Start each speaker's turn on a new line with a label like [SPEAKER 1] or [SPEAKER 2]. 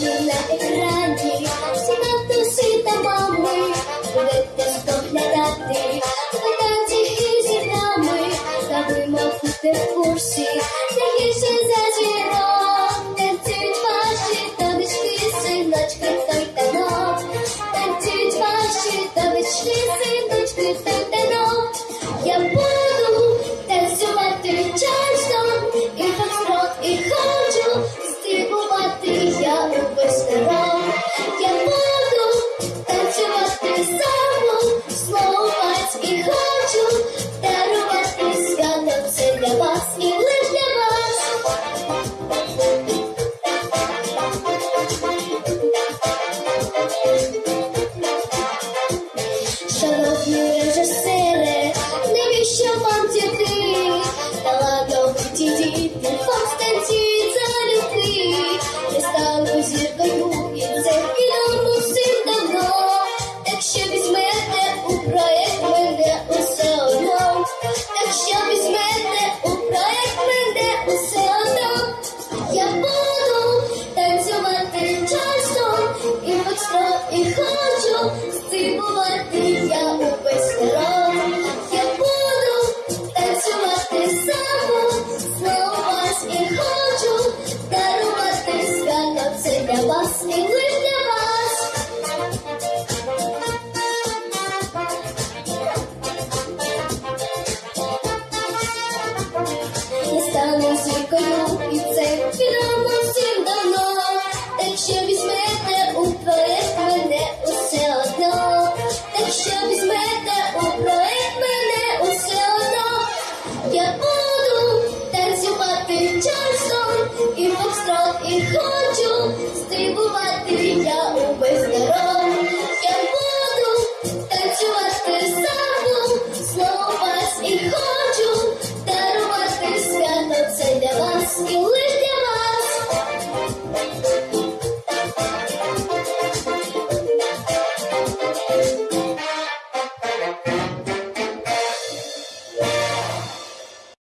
[SPEAKER 1] і на екрані, всі матусі та мами, будете споглядати, спитати і зі за жінок, хочу стрибувати